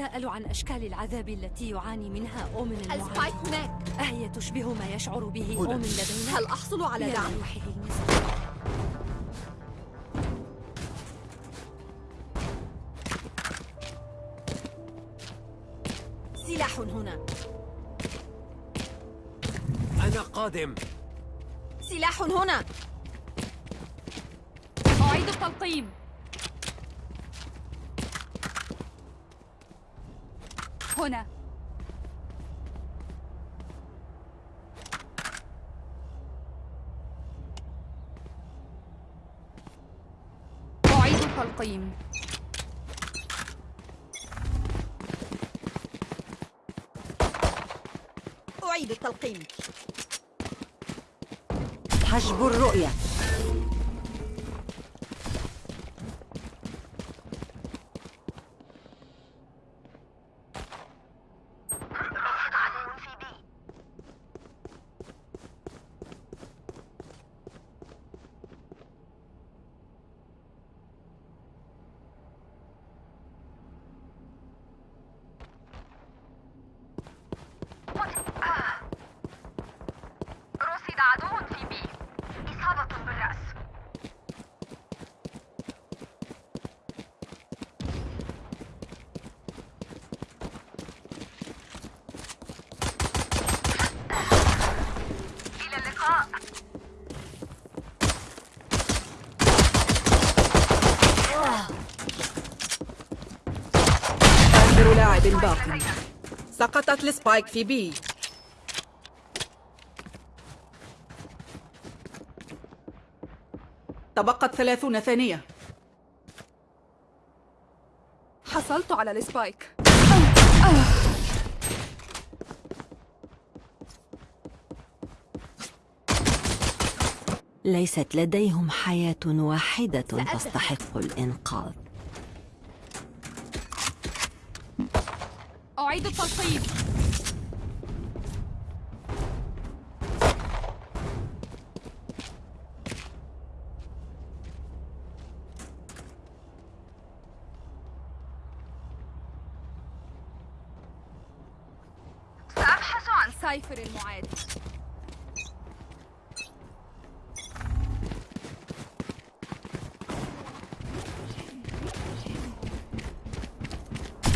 أتساءل عن أشكال العذاب التي يعاني منها أومن السبايك هناك. أهي تشبه ما يشعر به. أومن لدينا؟ هل أحصل على دعم؟ سلاح هنا. أنا قادم. سلاح هنا. أعيد التلقيم. هنا. أعيد التلقيم. أعيد التلقيم. حجب الرؤية رصد عدو في بي إصابة بالرأس إلى اللقاء آخر لاعب باق سقطت ال spike في B. تبقت ثلاثون ثانية. حصلت على ال spike. ليست لديهم حياة واحدة تستحق الإنقاذ. أعيد التلقيم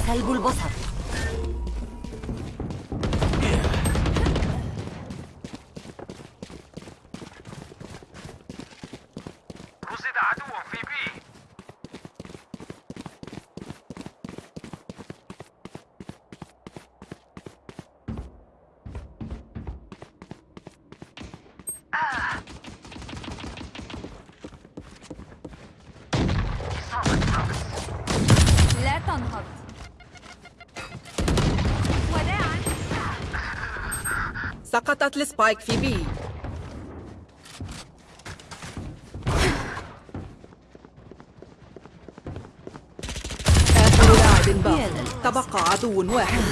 سلب البصر. سقطت السبايك في بي. آخر لاعب باق. تبقى عدو واحد.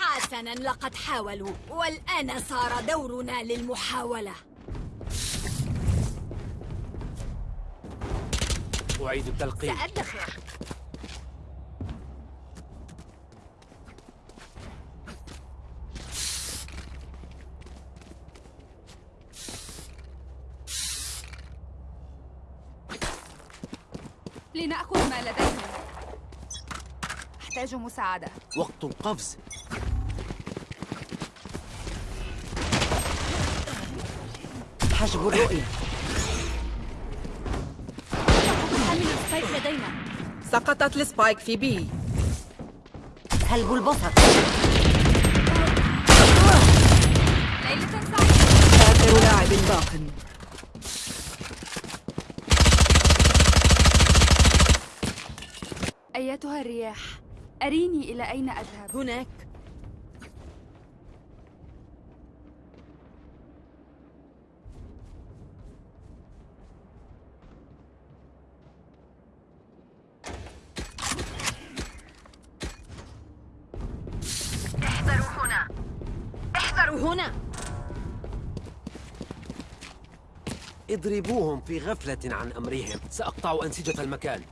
حسنا لقد حاولوا والآن صار دورنا للمحاولة. أعيد التلقيم سأدخر. لنأخذ ما لديهم أحتاج مساعدة. وقت القفز. حجب الرؤية. لدينا. سقطت السبايك في بي سلب البصر ليلة سعيدة. آخر لاعب باق. أيتها الرياح أريني إلى أين أذهب؟ هناك هنا. اضربوهم في غفلة عن أمرهم. سأقطع أنسجة المكان.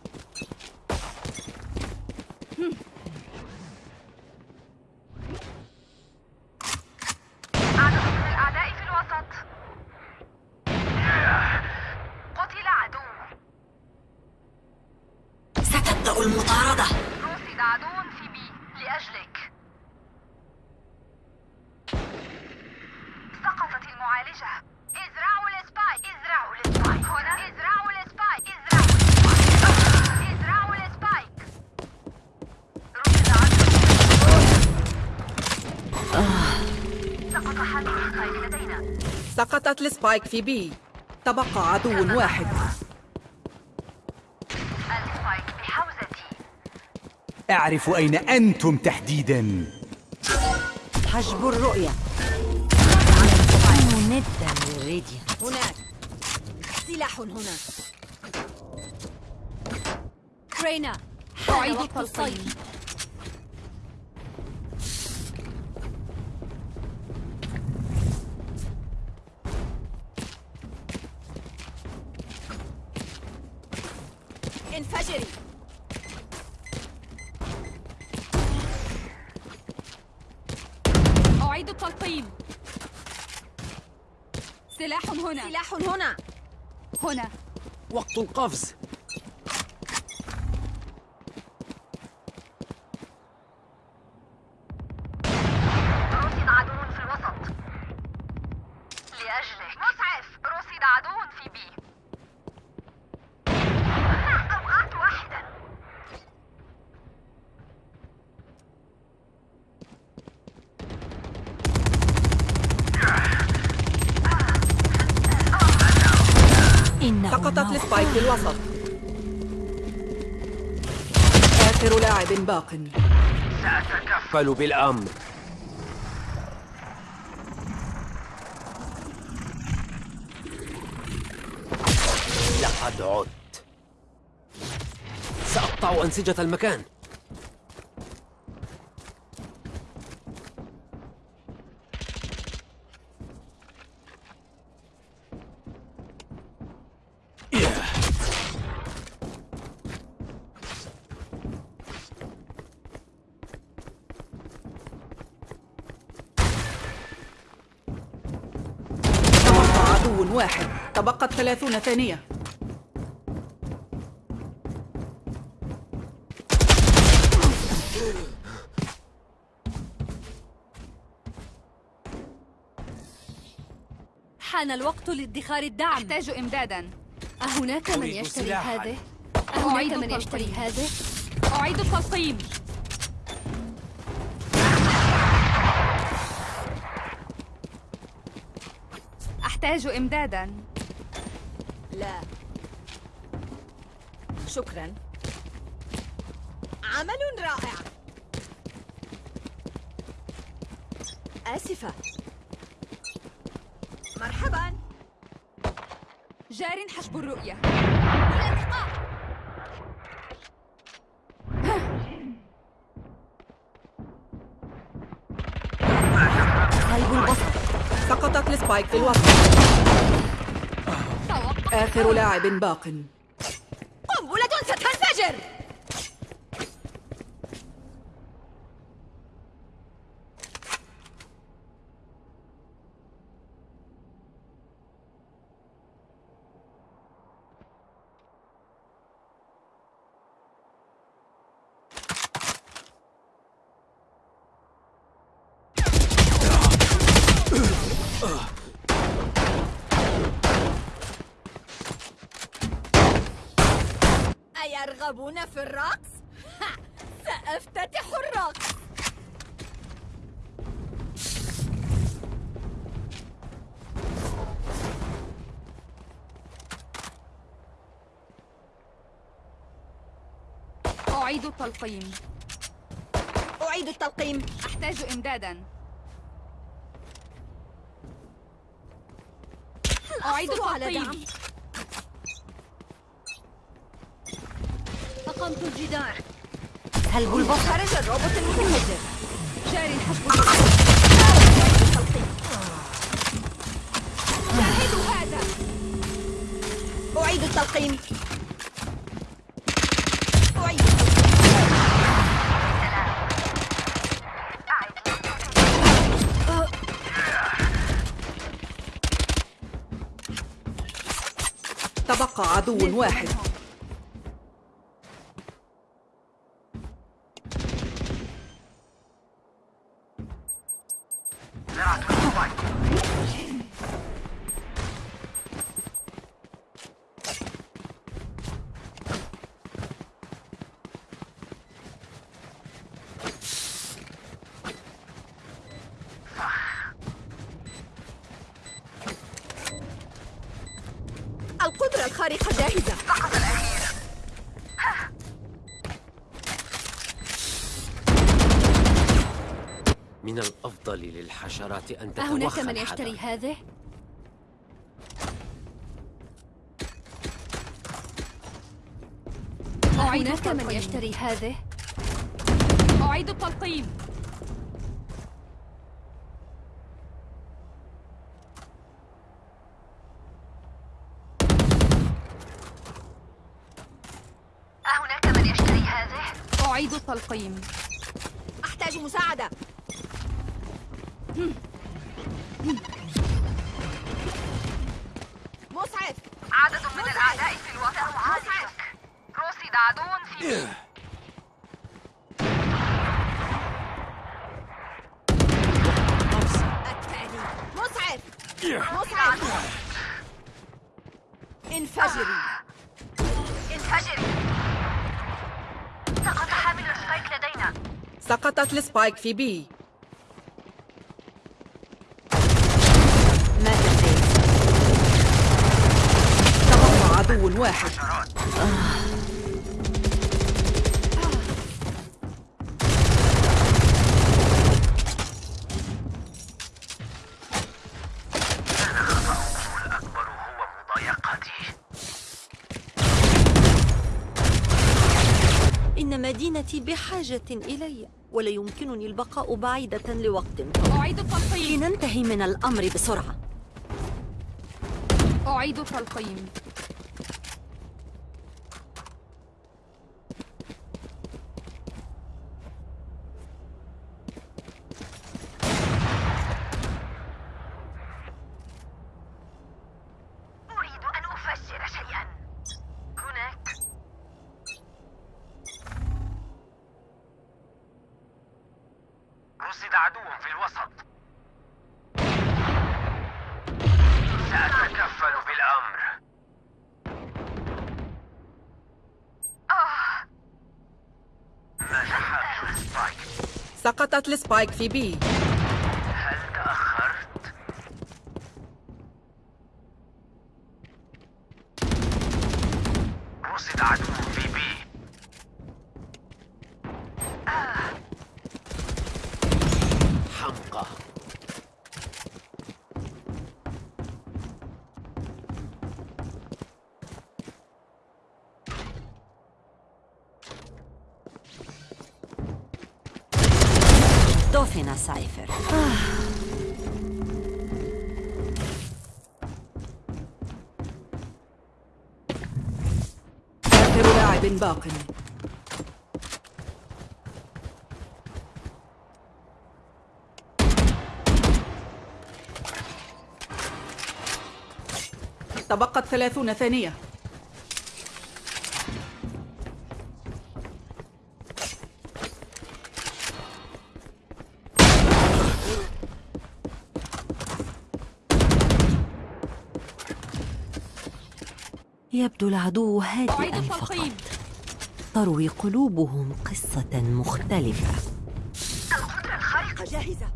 السبايك في بي. تبقى عدو واحد. السبايك بحوزتي أعرف أين أنتم تحديداً. حجب الرؤية. للريديا هناك. سلاح هنا رينا حان أعيد وقت التلقيم. الصيد انفجري أعيد التلقيم سلاح هنا سلاح هنا. هنا. وقت القفز. آخر لاعب باق. قالوا بالأمر. لقد عدت. سأقطع أنسجة المكان تبقى عدو واحد تبقت ثلاثون ثانية حان الوقت لادخار الدعم أحتاج إمدادا أهناك من يشتري. هذه؟ أعيد أهناك من. يشتري هذه؟ أعيد التلقيم أحتاج إمدادا لا. شكرا. عمل رائع. آسفة. مرحبا. جار حجب الرؤية. قلب البصر. سقطت السبايك في الوسط. آخر لاعب باق. أيرغبون في الرقص؟ ها، سأفتتح الرقص. أعيد التلقيم. أعيد التلقيم. أحتاج إمدادا. أعيد التلقيم. أقمت الجدار. هلب البصر؟ خرج الروبوت المتهجر شاري الحشب أعيد التلقيم. أعيد تبقى عدو واحد. الخارقة جاهزة من الأفضل للحشرات أن أهناك تتوخى من الحذر. يشتري هذه؟ هناك من يشتري هذه؟ أعيد التلقيم أهناك من يشتري هذه؟ أعيد التلقيم أحتاج مساعدة مسعف عدد من الأعداء في الوسط معالجك رصد عدو في بي أدفعني انفجري انفجري سقط حامل ال spike لدينا. سقطت ال spike في B. مات الزيت تبقى عدو واحد. بحاجة إلي ولا يمكنني البقاء بعيدة لوقت. طويل أعيد التلقيم لننتهي من الأمر بسرعة. أعيد التلقيم أريد أن أفجر شيئا هناك رصد عدو في الوسط سأتكفل بالأمر نجح حامل ال spike سقطت ال spike في B. باق. تبقت ثلاثون ثانية. يبدو العدو هادئا فقط. تروي قلوبهم قصة مختلفة. القدرة الخارقة جاهزة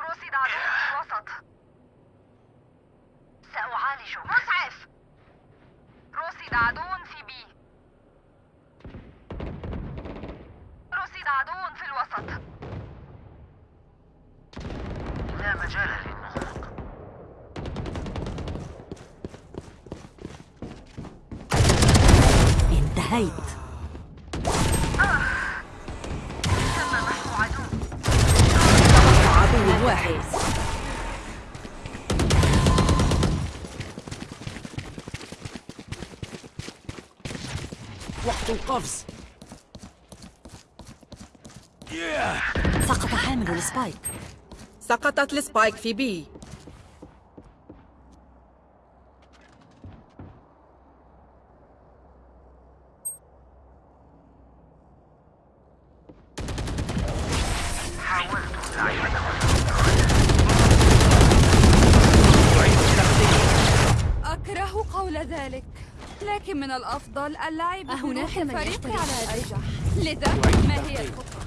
رصد عدو في الوسط سأعالجه مسعف رصد عدو في بي رصد عدو في الوسط لا مجال للنطق انتهيت عدو واحد وقت القفز. سقط حامل ال spike. سقطت ال spike في B. أهناك بروح من الفريق يشتري على هذا؟ الأرجح لذا ما هي الخطة؟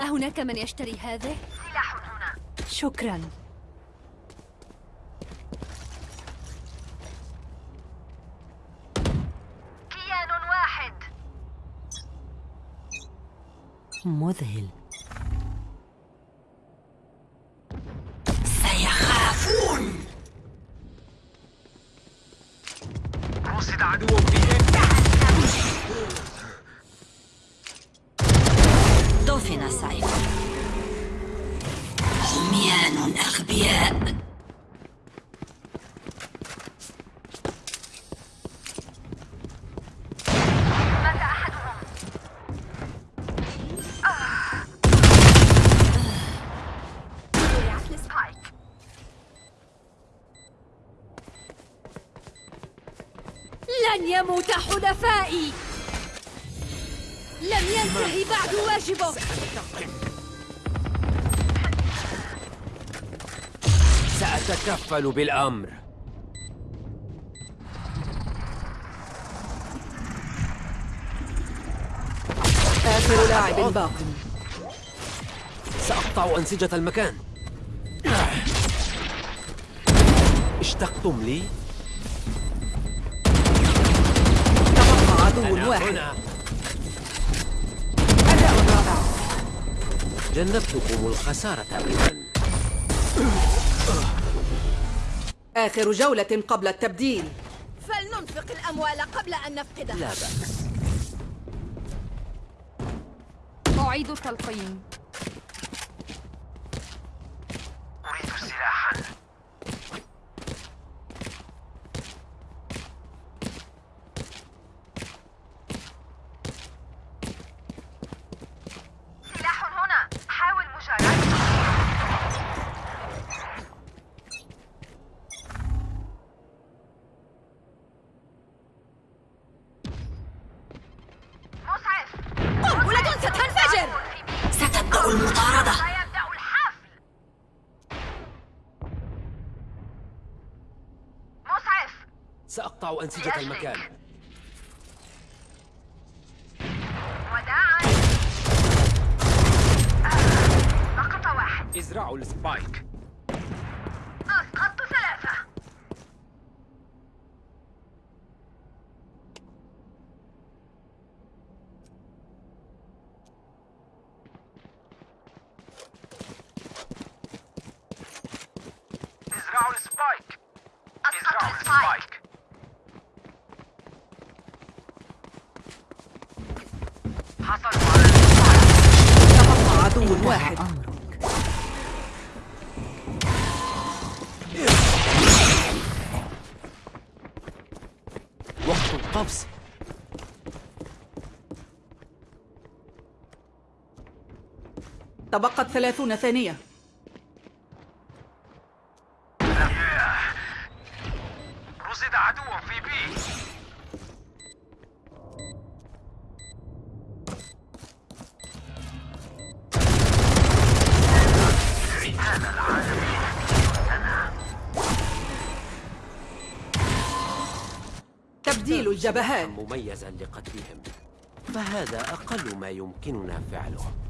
أهناك من يشتري هذه؟ سلاح هنا شكرا كيان واحد مذهل سأتكفل بالأمر. آخر لاعب باق. سأقطع أنسجة المكان. اشتقتم لي؟ تبقى عدو واحد هنا. أداء رائع. جنبتكم الخسارة أبدا آخر جولة قبل التبديل. فلننفق الأموال قبل أن نفقدها. لا بأس. أعيد التلقيم أريد سلاحا سلاح هنا حاول مجاراته مسعف قنبلة ستنفجر ستبدأ المطاردة. سيبدأ الحفل مسعف سأقطع أنسجة المكان. وداعا سقط واحد. ازرعوا السبايك أسقطت ثلاثة ازرعوا السبايك أسقطت ازرعوا السبايك السبايك حصلوا على تبقى عدو واحد أمرك وقت القفز تبقت ثلاثون ثانية. رصد عدو في بي. تبديل الجبهات. مميزا لقتلهم. فهذا أقل ما يمكننا فعله.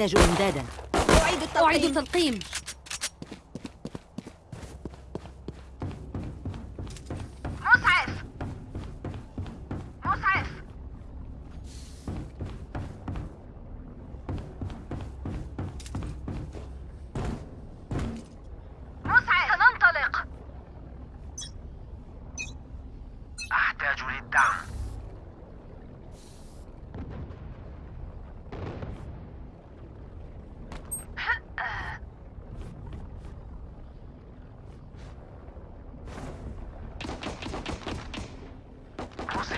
أحتاج إمدادا. أعيد أعيد التلقيم التلقيم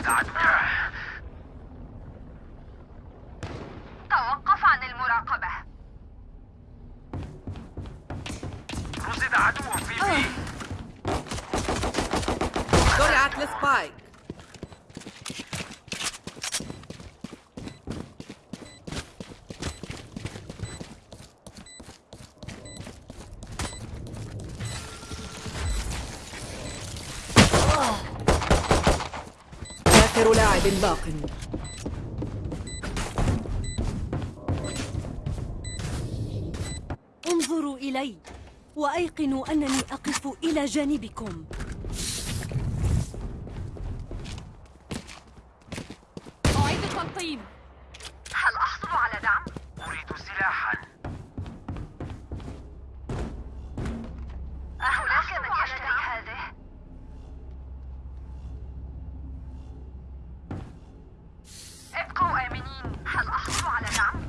عدو توقف عن المراقبة رصد عدو في بي زرعت السبايك آخر لاعب باق. انظروا إلي وأيقنوا أنني أقف إلى جانبكم أعيد التلقيم هل أحصل على دعم؟ أريد سلاحا أهناك من يشتري هذه؟ ابقوا آمنين هل أحصل على دعم؟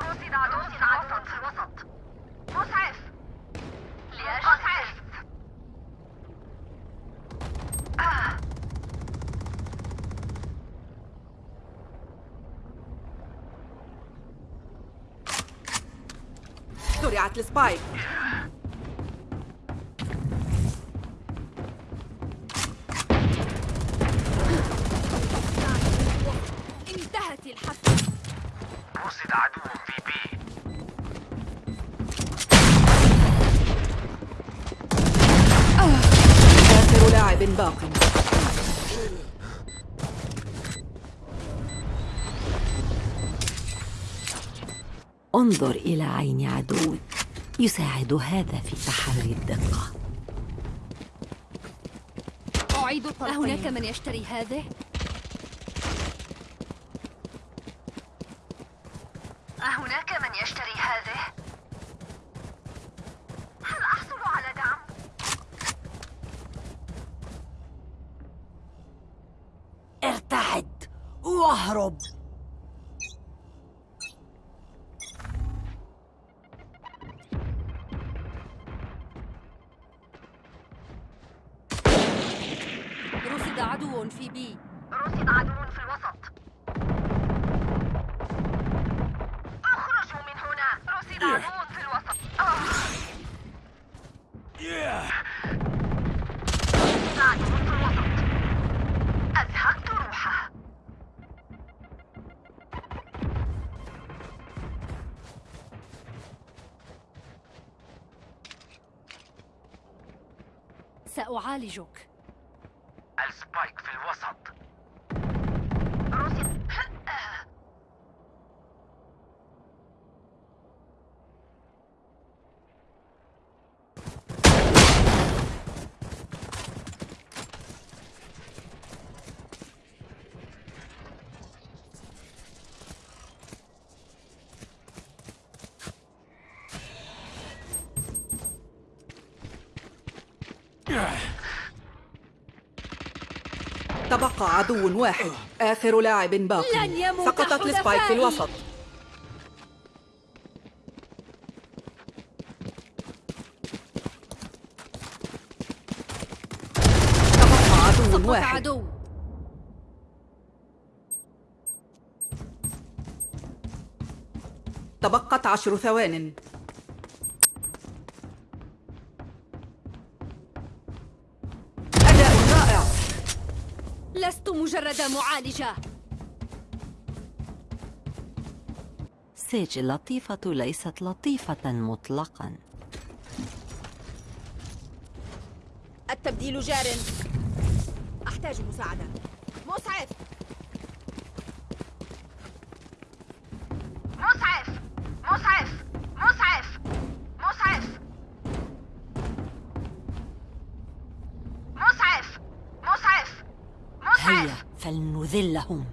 رصد عدو في الوسط في الوسط مسعف لأجل آه. زرعت السبايك. انتهت الحفلة. رصد عدو في بي. آخر لاعب باق. انظر إلى عين عدوك. يساعد هذا في تحري الدقة أعيد أهناك من يشتري هذه؟ سأعالجك السبايك في الوسط رصد تبقى عدو واحد. آخر لاعب باق لن يموت سقطت السبايك في. الوسط. تبقى عدو واحد. عدو. تبقت عشر ثوان. معالجة. سيج اللطيفة ليست لطيفة مطلقا. التبديل جار. أحتاج مساعدة. مسعف مسعف. مسعف. مسعف. فلنذلهم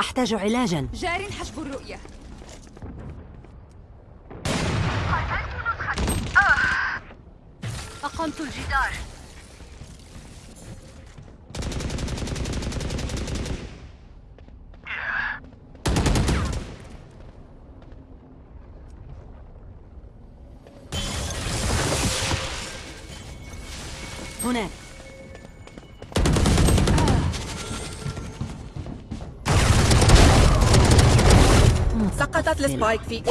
أحتاج علاجا. جار حجب الرؤية. قتلت نسختي آه أقمت الجدار. السبايك في A.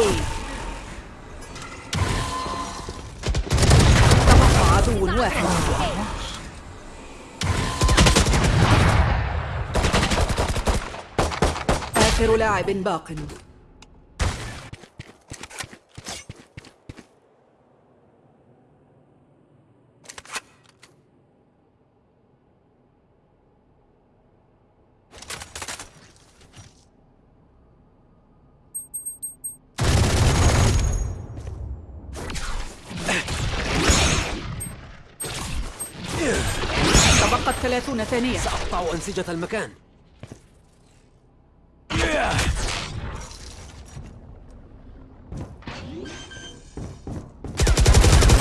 تبقى عدو واحد. آخر لاعب باق. ثانية سأقطع أنسجة المكان.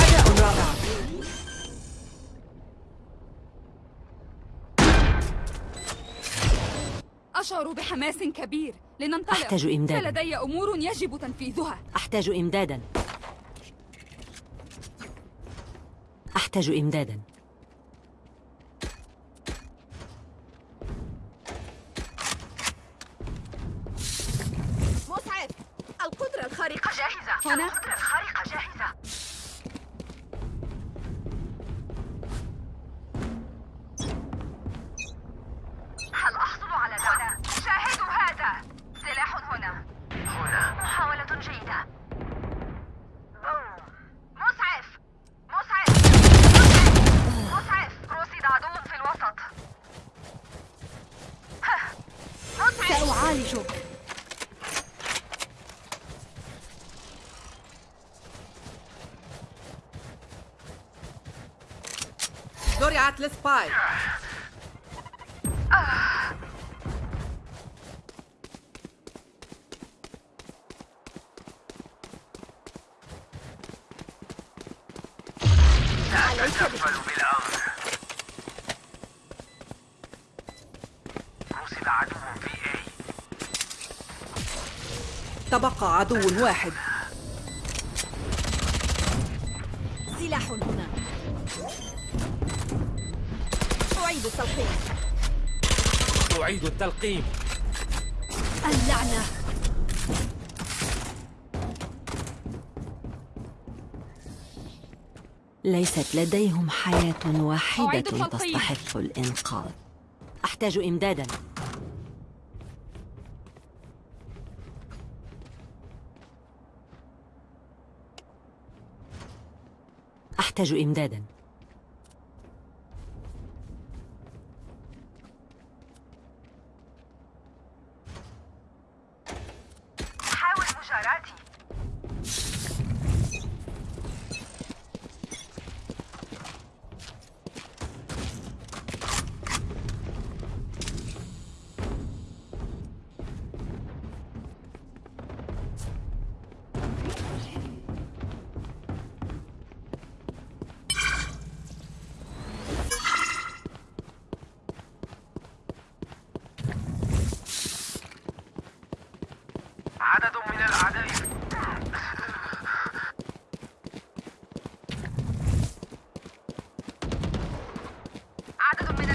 أداء رائع أشعر بحماس كبير. لننطلق. أحتاج إمداداً. فلدي أمور يجب تنفيذها. أحتاج إمدادا. أحتاج إمدادا مسعد القدرة الخارقة جاهزة هنا القدرة الخارقة جاهزة هل أحصل على دعم؟ شاهدوا هذا سلاح هنا هنا محاولة جيدة بوم. مسعف مسعف مسعف مسعف رصد عدو في الوسط ها. مسعف سأعالجك لا تتكفل بالأمر عدو في عدو واحد. التلقيم. اللعنة. ليست لديهم حياة واحدة. تستحق الإنقاذ. أحتاج إمدادا. أحتاج إمدادا.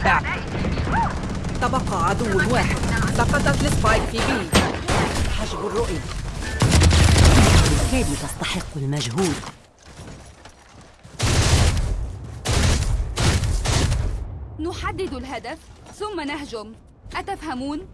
الأعداء تبقى عدو واحد. سقطت السبايك في B حجب الرؤية. بالكاد تستحق المجهود؟ نحدد الهدف ثم نهجم. أتفهمون؟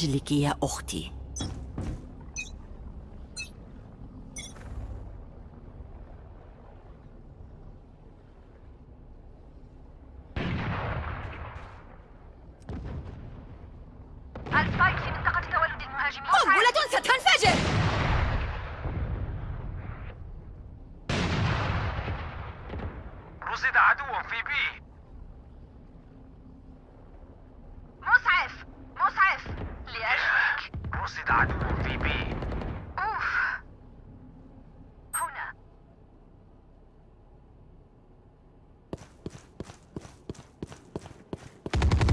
أجلك يا أختي عدو في بي. أوف هنا.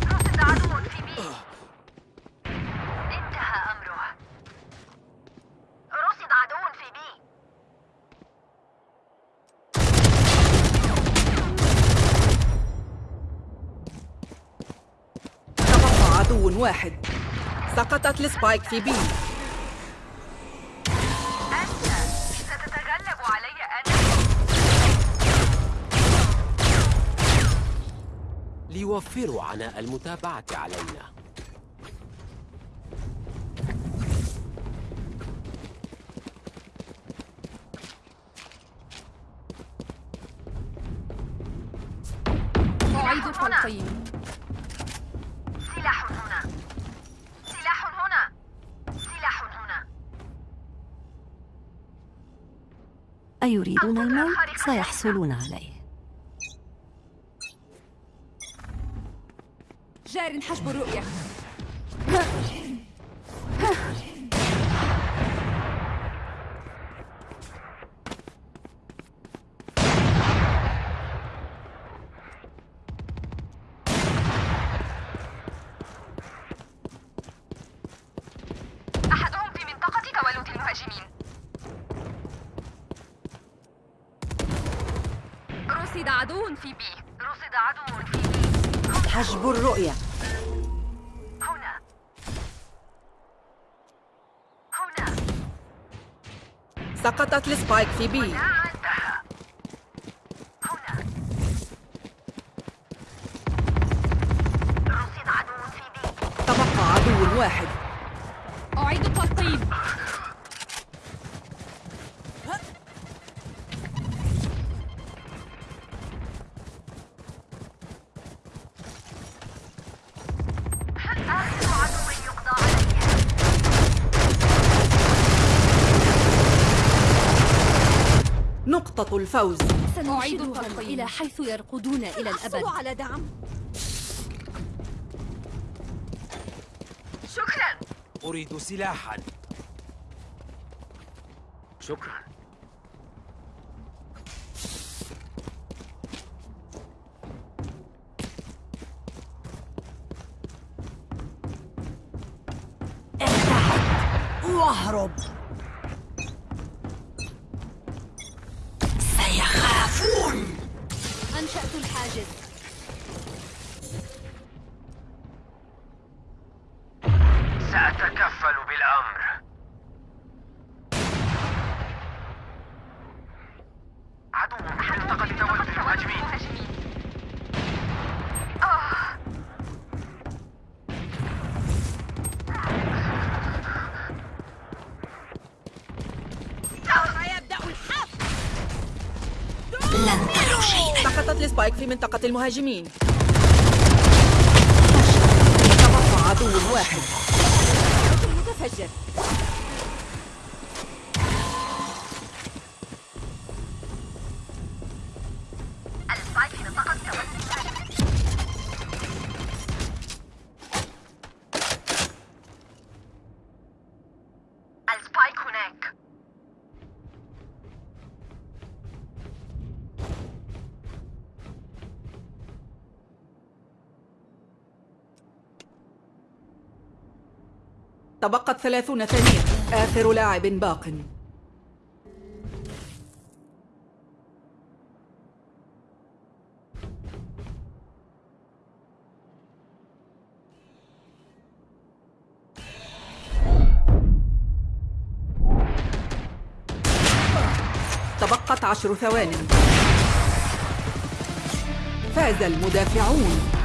رصد عدو في بي. انتهى أمره. رصد عدو في بي. تبقى عدو واحد. أنت ستتغلب علي أنا ليوفروا عناء المتابعة علينا. أيريدون الموت؟ سيحصلون عليه. جار حجب الرؤية. سقطت ال spike في B. لا عندها. هنا. رصد عدو في B. تبقى عدو واحد. أعيد آخر عدو يقضى عليه نقطة الفوز. أعيد سنعيدهم التلقيم. إلى حيث يرقدون إلى الأبد. على دعم. شكرا. أريد سلاحا. شكرا. واهرب. سقطت السبايك في منطقة المهاجمين. تبقى عدو واحد. متفجر. تبقت ثلاثون ثانية. آخر لاعب باق. تبقت عشر ثوان فاز المدافعون.